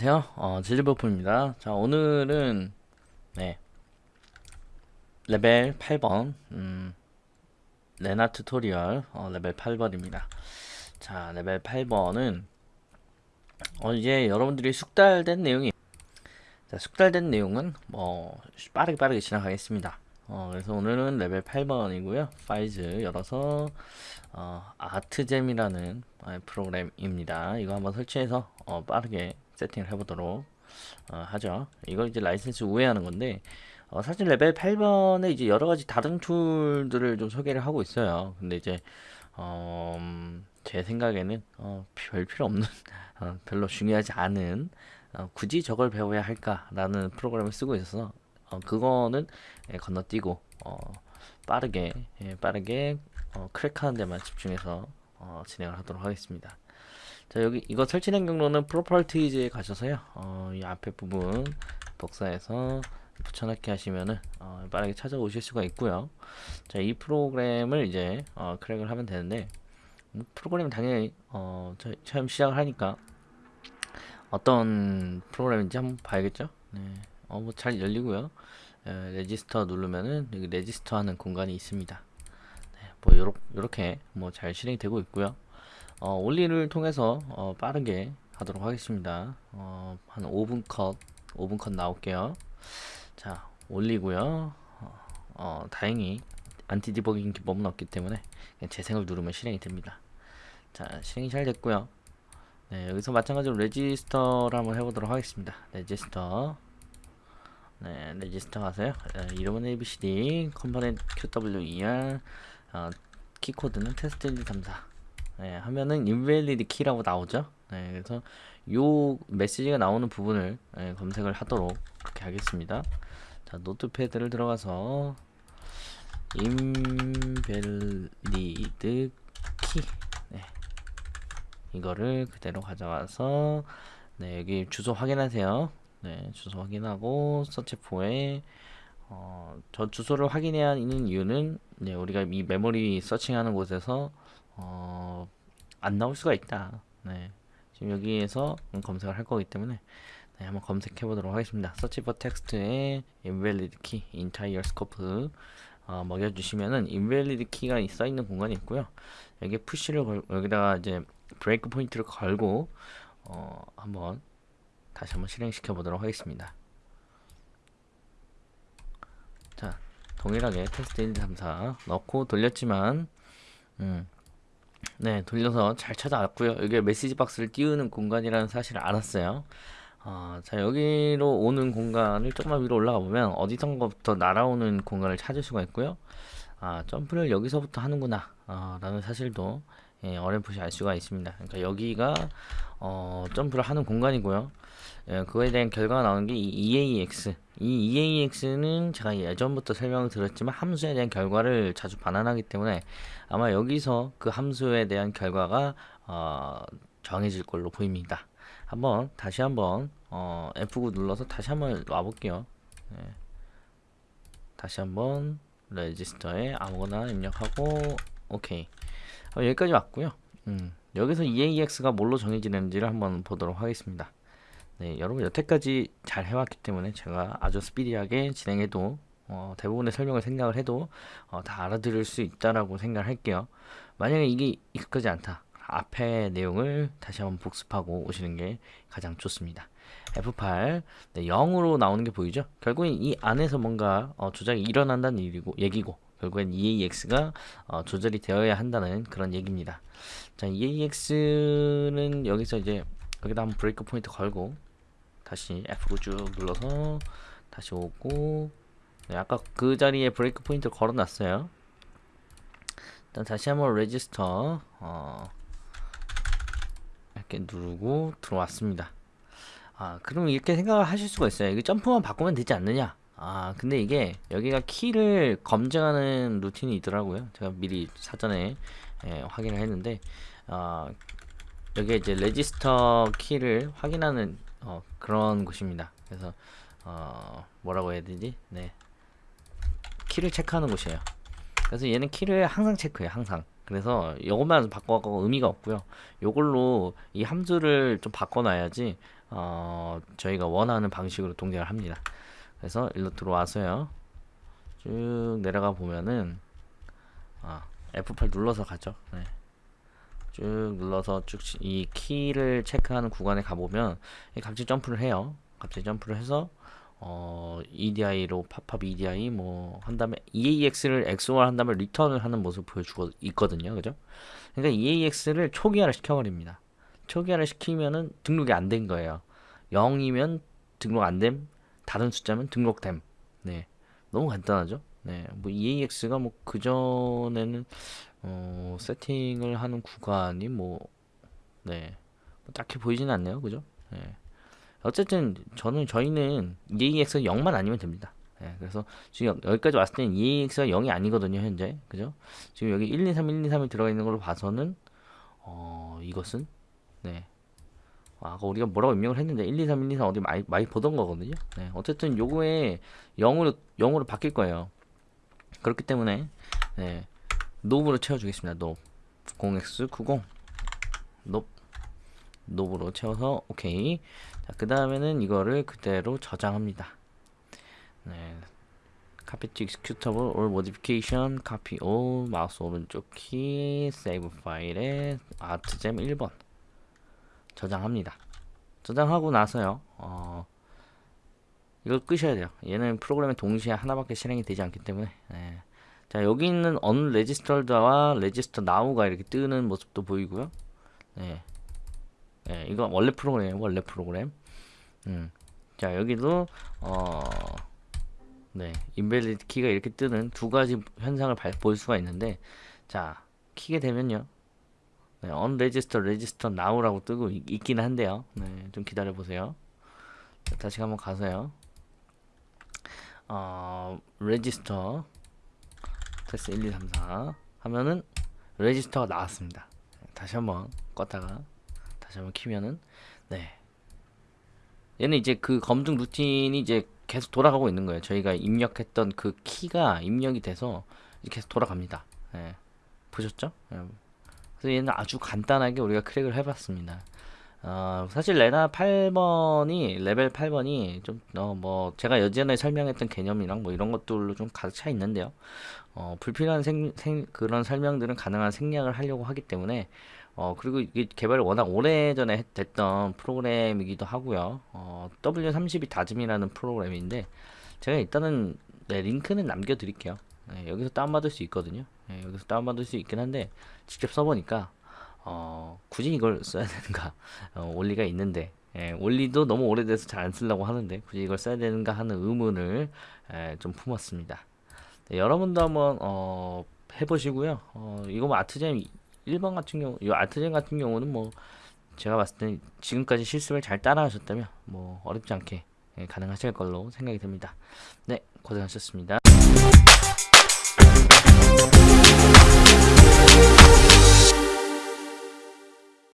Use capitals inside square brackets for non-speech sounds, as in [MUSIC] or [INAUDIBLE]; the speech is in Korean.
안녕하세요. 어, 지질버프입니다. 자, 오늘은, 네, 레벨 8번, 음, 레나 튜토리얼, 어, 레벨 8번입니다. 자, 레벨 8번은, 어, 이제 여러분들이 숙달된 내용이, 자, 숙달된 내용은, 뭐, 빠르게 빠르게 지나가겠습니다. 어, 그래서 오늘은 레벨 8번이고요. 파이즈 열어서, 어, 아트잼이라는 어, 프로그램입니다. 이거 한번 설치해서, 어, 빠르게 세팅을 해보도록 어, 하죠. 이거 이제 라이센스 우회하는 건데 어, 사실 레벨 8번에 이제 여러 가지 다른 툴들을 좀 소개를 하고 있어요. 근데 이제 어, 음, 제 생각에는 어, 별 필요 없는 [LAUGHS] 어, 별로 중요하지 않은 어, 굳이 저걸 배워야 할까라는 프로그램을 쓰고 있어서 어, 그거는 예, 건너뛰고 어, 빠르게 예, 빠르게 어, 크랙하는 데만 집중해서 어, 진행을 하도록 하겠습니다. 자 여기 이거 설치된 경로는 프로퍼티즈에 가셔서요. 어, 이 앞에 부분 복사해서 붙여넣기 하시면은 어, 빠르게 찾아오실 수가 있고요. 자 이 프로그램을 이제 어, 크랙을 하면 되는데 음, 프로그램 당연히 어, 저, 처음 시작을 하니까 어떤 프로그램인지 한번 봐야겠죠? 네. 어, 뭐 잘 열리고요. 에, 레지스터 누르면은 여기 레지스터 하는 공간이 있습니다. 네, 뭐 요렇, 요렇게 뭐 잘 실행이 되고 있고요 어, 올리를 통해서 어, 빠르게 하도록 하겠습니다. 어, 한 5분 컷, 5분 컷 나올게요. 자, 올리고요. 어, 어, 다행히 안티 디버깅 기법은 없기 때문에 재생을 누르면 실행이 됩니다. 자, 실행이 잘 됐고요. 네, 여기서 마찬가지로 레지스터를 한번 해보도록 하겠습니다. 레지스터. 네, 레지스터 가세요. 네, 이름은 ABCD, 컴포넌트 QWER, 어, 키코드는 테스트 1, 2, 3, 4. 네, 하면은 invalid key라고 나오죠. 네, 그래서 요 메시지가 나오는 부분을 네, 검색을 하도록 그렇게 하겠습니다. 자, 노트패드를 들어가서 invalid key 네, 이거를 그대로 가져와서 네, 여기 주소 확인하세요. 네, 주소 확인하고 서치포에 어, 저 주소를 확인해야 하는 이유는 네, 우리가 이 메모리 서칭하는 곳에서 어, 안 나올 수가 있다. 네. 지금 여기에서 검색을 할 거기 때문에 네, 한번 검색해 보도록 하겠습니다. Search for text에 invalid key, entire scope 어, 먹여주시면은 invalid key가 써 있는 공간이 있고요. 여기 푸시를 걸, 여기다가 이제 브레이크 포인트를 걸고 어, 한번 다시 한번 실행시켜 보도록 하겠습니다. 자, 동일하게 테스트 1, 2, 3, 4 넣고 돌렸지만 음, 네, 돌려서 잘 찾아왔고요. 여기 메시지 박스를 띄우는 공간이라는 사실을 알았어요. 어, 자, 여기로 오는 공간을 조금만 위로 올라가 보면 어디선가부터 날아오는 공간을 찾을 수가 있고요. 아, 점프를 여기서부터 하는구나. 아, 라는 사실도 예, 어렴풋이 알 수가 있습니다. 그러니까 여기가 어, 점프를 하는 공간이고요. 예, 그거에 대한 결과가 나오는 게 이 EAX. 이 EAX는 제가 예전부터 설명을 드렸지만 함수에 대한 결과를 자주 반환하기 때문에 아마 여기서 그 함수에 대한 결과가 어, 정해질 걸로 보입니다. 한번 다시 한번 어, F9 눌러서 다시 한번 와볼게요. 예. 다시 한번 레지스터에 아무거나 입력하고 오케이. 어, 여기까지 왔고요. 음, 여기서 EAX가 뭘로 정해지는지를 한번 보도록 하겠습니다. 네, 여러분 여태까지 잘 해왔기 때문에 제가 아주 스피디하게 진행해도 어, 대부분의 설명을 생각을 해도 어, 다 알아들을 수 있다라고 생각을 할게요. 만약에 이게 익숙하지 않다. 앞에 내용을 다시 한번 복습하고 오시는 게 가장 좋습니다. F8 네, 0으로 나오는 게 보이죠? 결국엔 이 안에서 뭔가 어, 조작이 일어난다는 일이고 얘기고 결국엔 EAX가 어, 조절이 되어야 한다는 그런 얘기입니다. 자, EAX는 여기서 이제 여기다 한번 브레이크 포인트 걸고 다시 F9 쭉 눌러서 다시 오고 네, 아까 그 자리에 브레이크 포인트를 걸어놨어요. 일단 다시 한번 레지스터 어, 이렇게 누르고 들어왔습니다. 아 그럼 이렇게 생각을 하실 수가 있어요. 이게 점프만 바꾸면 되지 않느냐 아 근데 이게 여기가 키를 검증하는 루틴이 있더라고요 제가 미리 사전에 예, 확인을 했는데 어, 여기에 이제 레지스터 키를 확인하는 어, 그런 곳입니다. 그래서 어, 뭐라고 해야 되지? 네. 키를 체크하는 곳이에요. 그래서 얘는 키를 항상 체크해요. 항상. 그래서 이것만 바꿔갖고 의미가 없고요. 요걸로 이 함수를 좀 바꿔놔야지 어, 저희가 원하는 방식으로 동작을 합니다. 그래서 일로 들어와서요. 쭉 내려가 보면은 아, F8 눌러서 가죠. 네. 쭉 눌러서 쭉 이 키를 체크하는 구간에 가보면 갑자기 점프를 해요. 갑자기 점프를 해서 어, EDI로 팝팝 EDI 뭐 한 다음에 EAX를 XOR 한 다음에 리턴을 하는 모습을 보여주고 있거든요. 그죠? 그러니까 EAX를 초기화를 시켜버립니다. 초기화를 시키면은 등록이 안 된 거예요. 0이면 등록 안 됨, 다른 숫자면 등록됨. 네. 너무 간단하죠? 네. 뭐 EAX가 뭐 그전에는 어, 세팅을 하는 구간이 뭐 네. 뭐 딱히 보이지는 않네요. 그죠? 네. 어쨌든 저는 저희는 EAX가 0만 아니면 됩니다. 예, 그래서 지금 여기까지 왔을 때는 EAX가 0이 아니거든요, 현재. 그죠? 지금 여기 1, 2, 3, 1, 2, 3이 들어가 있는 걸로 봐서는 어, 이것은 네. 아, 우리가 뭐라고 입력을 했는데 1, 2, 3, 1, 2, 3 어디 많이 많이 보던 거거든요. 네. 어쨌든 요거에 0으로 0으로 바뀔 거예요. 그렇기 때문에 네. 노브로 채워 주겠습니다. 노 0x90 노 노브로 채워서 오케이. 자, 그 다음에는 이거를 그대로 저장합니다. 네. copy to executable or modification, copy all, 마우스 오른쪽 키, save 파일에 artgem 1번 저장합니다. 저장하고 나서요, 어, 이걸 끄셔야 돼요. 얘는 프로그램에 동시에 하나밖에 실행이 되지 않기 때문에. 네. 자, 여기 있는 unregistered와 register now가 이렇게 뜨는 모습도 보이고요. 네. 네, 이거 원래 프로그램, 원래 프로그램. 음. 자, 여기도, 어, 네, 인벨리드 키가 이렇게 뜨는 두 가지 현상을 발, 볼 수가 있는데, 자, 키게 되면요. 네, unregister, register now라고 뜨고 있, 있긴 한데요. 네, 좀 기다려 보세요. 자, 다시 한번 가서요. 어, register, 테스트 1, 2, 3, 4 하면은 레지스터가 나왔습니다. 다시 한번 껐다가 다시 한번 키면은 네 얘는 이제 그 검증 루틴이 이제 계속 돌아가고 있는 거예요. 저희가 입력했던 그 키가 입력이 돼서 계속 돌아갑니다. 예. 보셨죠? 예. 그래서 얘는 아주 간단하게 우리가 크랙을 해봤습니다. 어, 사실 레나 8번이 레벨 8번이 좀어뭐 제가 예전에 설명했던 개념이랑 뭐 이런 것들로 좀 가득 차 있는데요. 어, 불필요한 생, 생, 그런 설명들은 가능한 생략을 하려고 하기 때문에 어, 그리고 이게 개발이 워낙 오래전에 됐던 프로그램이기도 하고요. 어, W32 다짐이라는 프로그램인데 제가 일단은 네, 링크는 남겨드릴게요. 네, 여기서 다운받을 수 있거든요. 네, 여기서 다운받을 수 있긴 한데 직접 써보니까 어, 굳이 이걸 써야 되는가 [LAUGHS] 어, 원리가 있는데 예, 원리도 너무 오래돼서 잘 안 쓰려고 하는데 굳이 이걸 써야 되는가 하는 의문을 예, 좀 품었습니다. 네, 여러분도 한번 어, 해보시고요. 어, 이거 뭐 아트잼 1번 같은 경우, 이 아트잼 같은 경우는 뭐 제가 봤을 때 지금까지 실습을 잘 따라하셨다면 뭐 어렵지 않게 예, 가능하실 걸로 생각이 듭니다. 네, 고생하셨습니다.